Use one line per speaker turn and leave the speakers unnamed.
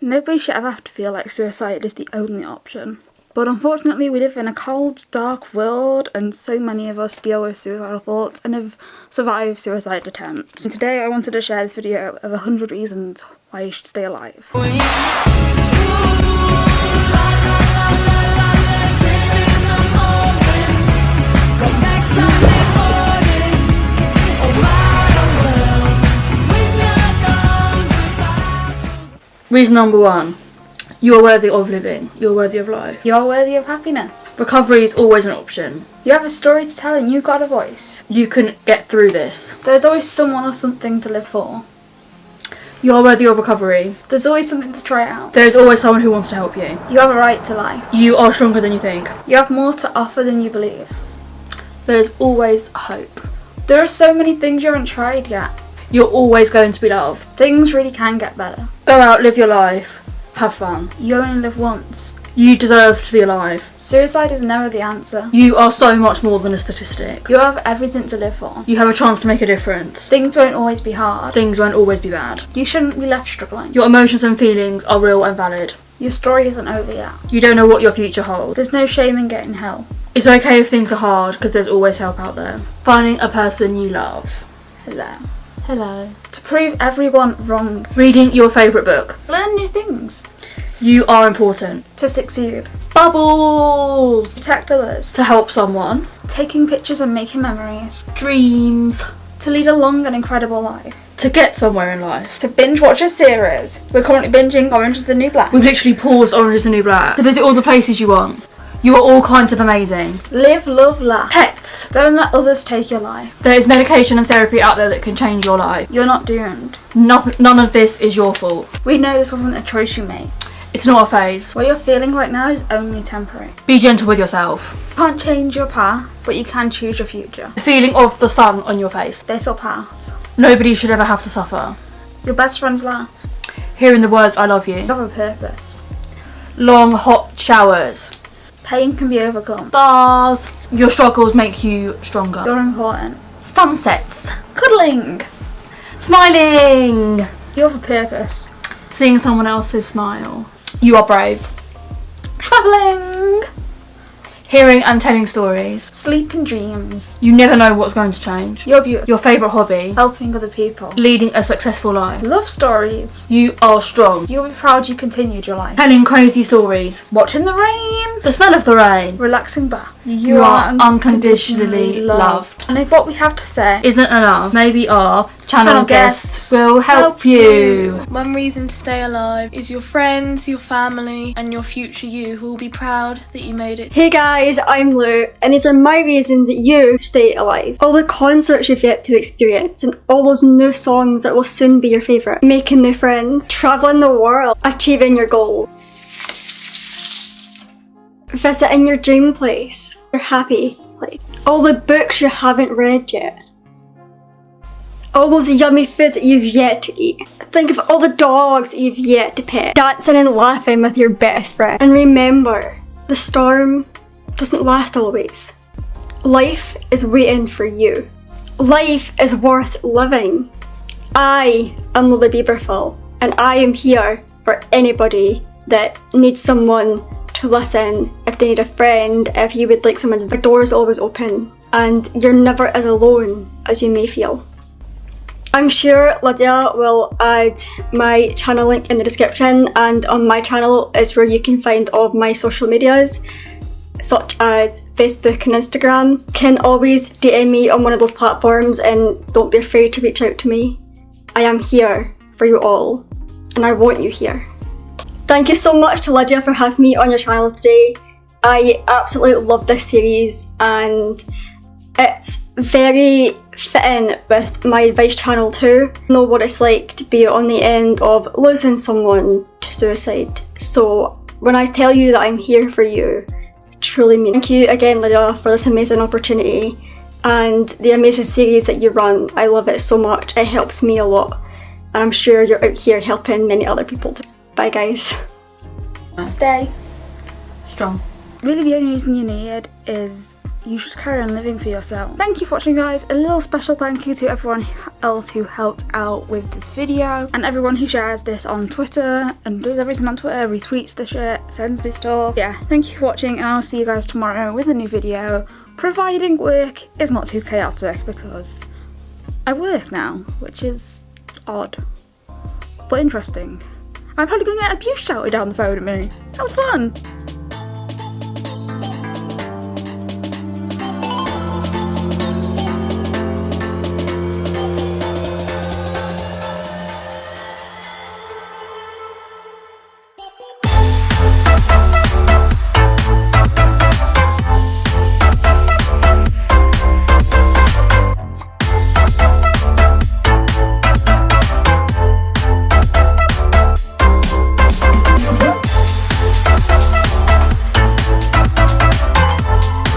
Nobody should ever have to feel like suicide is the only option. But unfortunately, we live in a cold, dark world, and so many of us deal with suicidal thoughts and have survived suicide attempts. And today, I wanted to share this video of 100 reasons why you should stay alive.
Reason number one. You are worthy of living. You are worthy of life.
You're worthy of happiness.
Recovery is always an option.
You have a story to tell and you've got a voice.
You can get through this.
There's always someone or something to live for.
You are worthy of recovery.
There's always something to try out.
There is always someone who wants to help you.
You have a right to life.
You are stronger than you think.
You have more to offer than you believe.
There is always hope.
There are so many things you haven't tried yet.
You're always going to be loved.
Things really can get better.
Go out, live your life, have fun.
You only live once.
You deserve to be alive.
Suicide is never the answer.
You are so much more than a statistic.
You have everything to live for.
You have a chance to make a difference.
Things won't always be hard.
Things won't always be bad.
You shouldn't be left struggling.
Your emotions and feelings are real and valid.
Your story isn't over yet.
You don't know what your future holds.
There's no shame in getting help.
It's okay if things are hard because there's always help out there. Finding a person you love.
Hello.
Hello.
To prove everyone wrong.
Reading your favourite book.
Learn new things.
You are important.
To succeed.
Bubbles!
Protect others.
To help someone.
Taking pictures and making memories.
Dreams.
To lead a long and incredible life.
To get somewhere in life.
To binge watch a series. We're currently binging Orange is the New Black.
We've literally paused Orange is the New Black. To visit all the places you want. You are all kinds of amazing.
Live, love, laugh.
Pets.
Don't let others take your life.
There is medication and therapy out there that can change your life.
You're not doomed.
Nothing, none of this is your fault.
We know this wasn't a choice you made.
It's not a phase.
What you're feeling right now is only temporary.
Be gentle with yourself.
You can't change your past, but you can choose your future.
The feeling of the sun on your face.
This will pass.
Nobody should ever have to suffer.
Your best friends laugh.
Hearing the words I love you.
You have a purpose.
Long hot showers.
Pain can be overcome.
Stars. Your struggles make you stronger.
You're important.
Sunsets.
Cuddling.
Smiling.
You have a purpose.
Seeing someone else's smile. You are brave.
Travelling.
Hearing and telling stories.
Sleep and dreams.
You never know what's going to change.
You're beautiful.
Your favourite hobby.
Helping other people.
Leading a successful life.
Love stories.
You are strong.
You'll be proud you continued your life.
Telling crazy stories.
Watching the rain.
The smell of the rain.
Relaxing back.
You, are unconditionally loved.
And if what we have to say
Isn't enough, maybe our channel,
Channel
guests,
guests
will help,
help
you.
One reason to stay alive is your friends, your family, and your future you who will be proud that you made it.
Hey guys, I'm Lou, and these are my reasons that you stay alive. All the concerts you've yet to experience, and all those new songs that will soon be your favourite. Making new friends, travelling the world, achieving your goals. Visiting your dream place, your happy place. All the books you haven't read yet. All those yummy foods that you've yet to eat. Think of all the dogs that you've yet to pet. Dancing and laughing with your best friend. And remember, the storm doesn't last always. Life is waiting for you. Life is worth living. I am Lily Bieberful, and I am here for anybody that needs someone to listen, if they need a friend, if you would like someone. The door is always open, and you're never as alone as you may feel. I'm sure Lydia will add my channel link in the description and on my channel is where you can find all of my social medias such as Facebook and Instagram. Can always DM me on one of those platforms and don't be afraid to reach out to me. I am here for you all and I want you here. Thank you so much to Lydia for having me on your channel today. I absolutely love this series and it's very fitting with my advice channel too. Know what it's like to be on the end of losing someone to suicide. So when I tell you that I'm here for you, truly mean Thank you again Lydia for this amazing opportunity and the amazing series that you run. I love it so much. It helps me a lot. And I'm sure you're out here helping many other people too. Bye guys.
Stay.
Strong.
Really the only reason you need is you should carry on living for yourself. Thank you for watching guys. A little special thank you to everyone else who helped out with this video and everyone who shares this on Twitter and does everything on Twitter, retweets the shit, sends me stuff. Yeah, thank you for watching and I'll see you guys tomorrow with a new video providing work is not too chaotic because I work now, which is odd, but interesting. I'm probably gonna get abuse shouted down the phone at me. How fun!